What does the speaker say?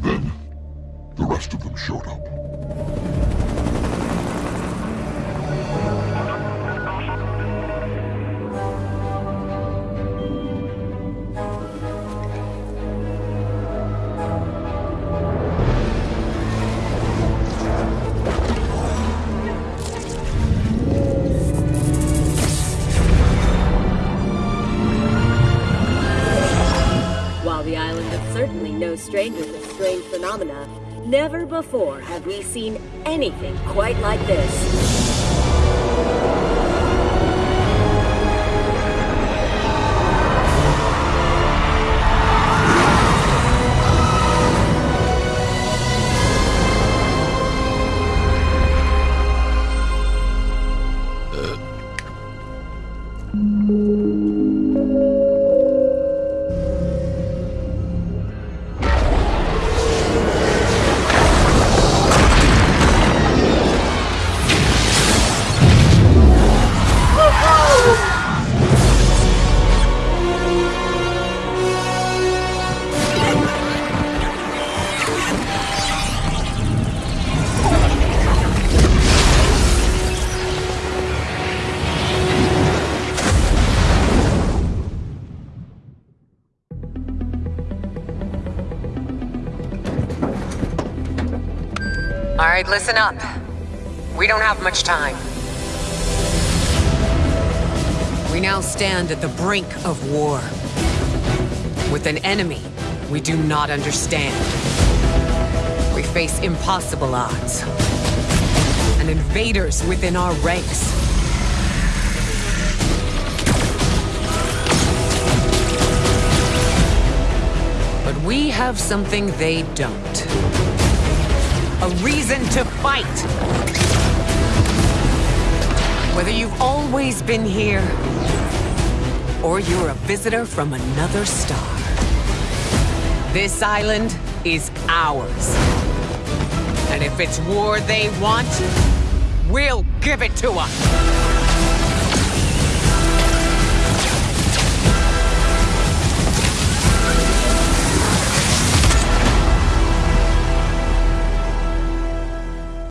Then, the rest of them showed up. Is certainly no stranger to strange phenomena, never before have we seen anything quite like this. All right, listen up. We don't have much time. We now stand at the brink of war. With an enemy we do not understand. We face impossible odds. And invaders within our ranks. But we have something they don't. A reason to fight! Whether you've always been here, or you're a visitor from another star. This island is ours. And if it's war they want, we'll give it to them!